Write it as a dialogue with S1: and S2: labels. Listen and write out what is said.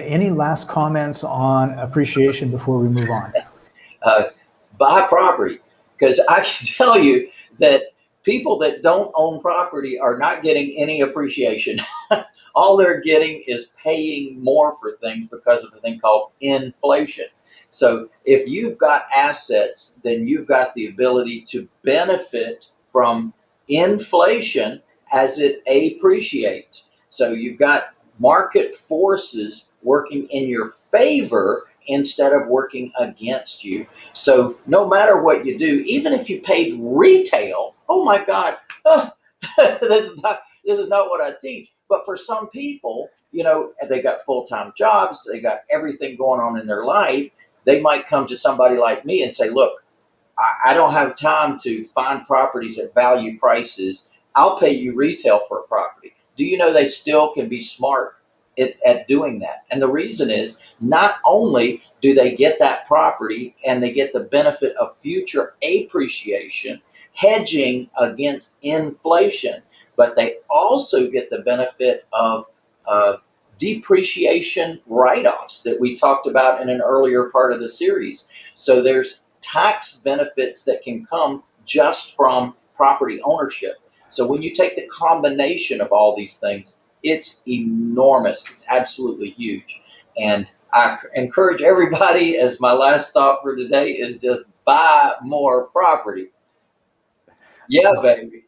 S1: any last comments on appreciation before we move on?
S2: Uh, buy property because I can tell you that people that don't own property are not getting any appreciation. All they're getting is paying more for things because of a thing called inflation. So if you've got assets, then you've got the ability to benefit from inflation as it appreciates. So you've got market forces working in your favor instead of working against you. So no matter what you do, even if you paid retail, oh my God, oh, this is not this is not what I teach. But for some people, you know, they got full-time jobs, they got everything going on in their life. They might come to somebody like me and say, look, I, I don't have time to find properties at value prices. I'll pay you retail for a property. Do you know they still can be smart at, at doing that. And the reason is not only do they get that property and they get the benefit of future appreciation, hedging against inflation, but they also get the benefit of uh, depreciation write-offs that we talked about in an earlier part of the series. So there's tax benefits that can come just from property ownership. So when you take the combination of all these things, it's enormous. It's absolutely huge. And I encourage everybody, as my last thought for today, is just buy more property. Yeah, baby.